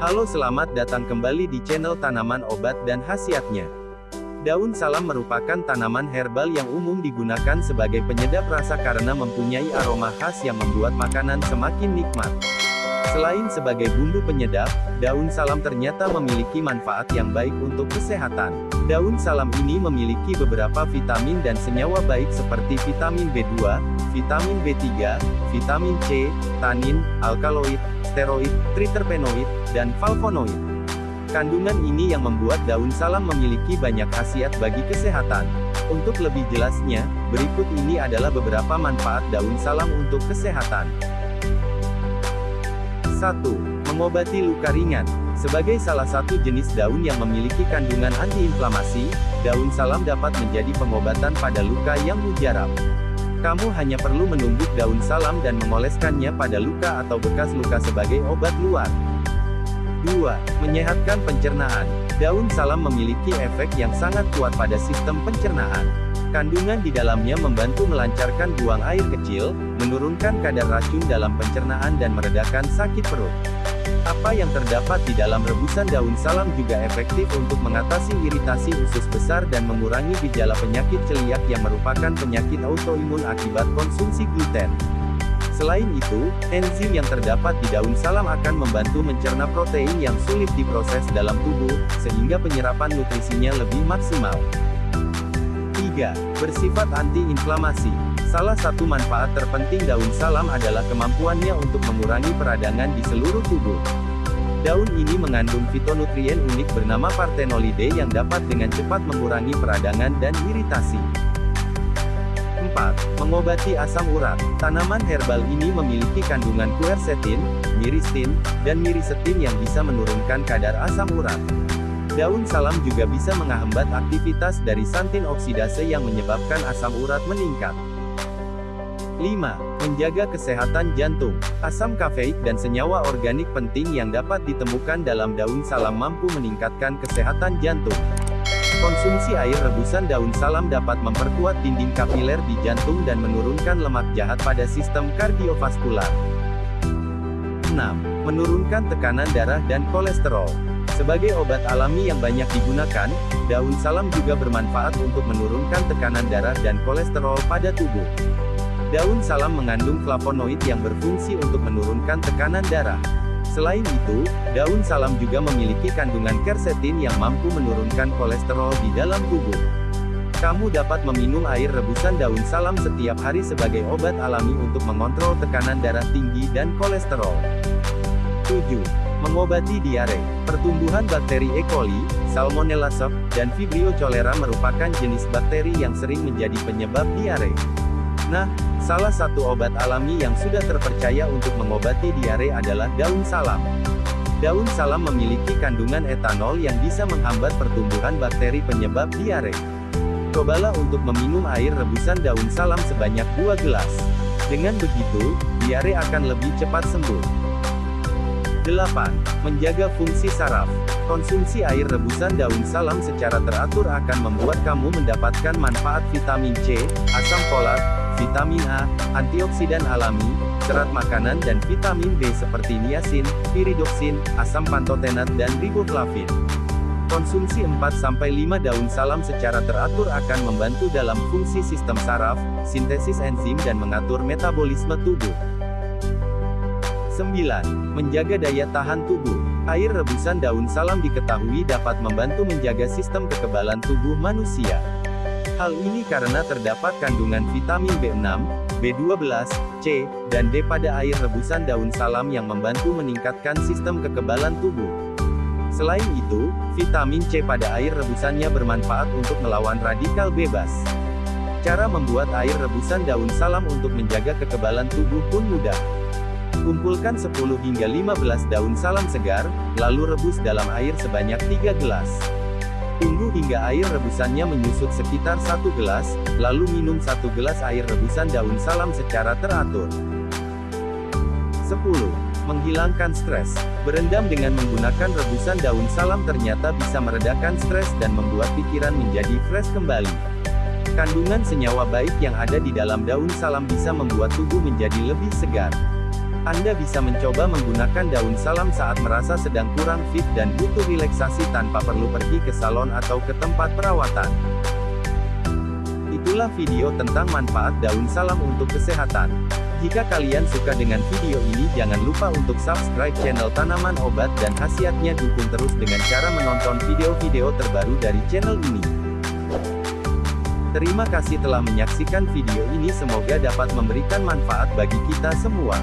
Halo selamat datang kembali di channel tanaman obat dan khasiatnya. Daun salam merupakan tanaman herbal yang umum digunakan sebagai penyedap rasa karena mempunyai aroma khas yang membuat makanan semakin nikmat. Selain sebagai bumbu penyedap, daun salam ternyata memiliki manfaat yang baik untuk kesehatan. Daun salam ini memiliki beberapa vitamin dan senyawa baik seperti vitamin B2, vitamin B3, vitamin C, tanin, alkaloid, steroid, triterpenoid, dan flavonoid. Kandungan ini yang membuat daun salam memiliki banyak khasiat bagi kesehatan. Untuk lebih jelasnya, berikut ini adalah beberapa manfaat daun salam untuk kesehatan. 1. Mengobati luka ringan. Sebagai salah satu jenis daun yang memiliki kandungan antiinflamasi, daun salam dapat menjadi pengobatan pada luka yang mujarab. Kamu hanya perlu menumbuk daun salam dan mengoleskannya pada luka atau bekas luka sebagai obat luar. 2. Menyehatkan pencernaan. Daun salam memiliki efek yang sangat kuat pada sistem pencernaan. Kandungan di dalamnya membantu melancarkan buang air kecil, menurunkan kadar racun dalam pencernaan dan meredakan sakit perut. Apa yang terdapat di dalam rebusan daun salam juga efektif untuk mengatasi iritasi usus besar dan mengurangi gejala penyakit celiak yang merupakan penyakit autoimun akibat konsumsi gluten. Selain itu, enzim yang terdapat di daun salam akan membantu mencerna protein yang sulit diproses dalam tubuh, sehingga penyerapan nutrisinya lebih maksimal. 3. Bersifat antiinflamasi. Salah satu manfaat terpenting daun salam adalah kemampuannya untuk mengurangi peradangan di seluruh tubuh. Daun ini mengandung fitonutrien unik bernama partenolide yang dapat dengan cepat mengurangi peradangan dan iritasi. 4. Mengobati asam urat. Tanaman herbal ini memiliki kandungan quercetin, miristin, dan mirisetin yang bisa menurunkan kadar asam urat. Daun salam juga bisa menghambat aktivitas dari santin oksidase yang menyebabkan asam urat meningkat. 5. Menjaga kesehatan jantung. Asam kafeik dan senyawa organik penting yang dapat ditemukan dalam daun salam mampu meningkatkan kesehatan jantung. Konsumsi air rebusan daun salam dapat memperkuat dinding kapiler di jantung dan menurunkan lemak jahat pada sistem kardiovaskular. 6. Menurunkan tekanan darah dan kolesterol. Sebagai obat alami yang banyak digunakan, daun salam juga bermanfaat untuk menurunkan tekanan darah dan kolesterol pada tubuh. Daun salam mengandung flavonoid yang berfungsi untuk menurunkan tekanan darah. Selain itu, daun salam juga memiliki kandungan quercetin yang mampu menurunkan kolesterol di dalam tubuh. Kamu dapat meminum air rebusan daun salam setiap hari sebagai obat alami untuk mengontrol tekanan darah tinggi dan kolesterol. 7. Mengobati diare. Pertumbuhan bakteri E. coli, Salmonella sep, dan Vibrio cholera merupakan jenis bakteri yang sering menjadi penyebab diare. Nah, salah satu obat alami yang sudah terpercaya untuk mengobati diare adalah daun salam. Daun salam memiliki kandungan etanol yang bisa menghambat pertumbuhan bakteri penyebab diare. Cobalah untuk meminum air rebusan daun salam sebanyak 2 gelas. Dengan begitu, diare akan lebih cepat sembuh. 8. Menjaga fungsi saraf. Konsumsi air rebusan daun salam secara teratur akan membuat kamu mendapatkan manfaat vitamin C, asam folat, vitamin A, antioksidan alami, serat makanan dan vitamin B seperti niacin, piridoksin, asam pantotenat dan riboflavin. Konsumsi 4-5 daun salam secara teratur akan membantu dalam fungsi sistem saraf, sintesis enzim dan mengatur metabolisme tubuh. 9. Menjaga daya tahan tubuh. Air rebusan daun salam diketahui dapat membantu menjaga sistem kekebalan tubuh manusia. Hal ini karena terdapat kandungan vitamin B6, B12, C, dan D pada air rebusan daun salam yang membantu meningkatkan sistem kekebalan tubuh. Selain itu, vitamin C pada air rebusannya bermanfaat untuk melawan radikal bebas. Cara membuat air rebusan daun salam untuk menjaga kekebalan tubuh pun mudah. Kumpulkan 10 hingga 15 daun salam segar, lalu rebus dalam air sebanyak 3 gelas. Tunggu hingga air rebusannya menyusut sekitar satu gelas, lalu minum satu gelas air rebusan daun salam secara teratur. 10. Menghilangkan stres. Berendam dengan menggunakan rebusan daun salam ternyata bisa meredakan stres dan membuat pikiran menjadi fresh kembali. Kandungan senyawa baik yang ada di dalam daun salam bisa membuat tubuh menjadi lebih segar. Anda bisa mencoba menggunakan daun salam saat merasa sedang kurang fit dan butuh relaksasi tanpa perlu pergi ke salon atau ke tempat perawatan. Itulah video tentang manfaat daun salam untuk kesehatan. Jika kalian suka dengan video ini jangan lupa untuk subscribe channel Tanaman Obat dan khasiatnya dukung terus dengan cara menonton video-video terbaru dari channel ini. Terima kasih telah menyaksikan video ini semoga dapat memberikan manfaat bagi kita semua.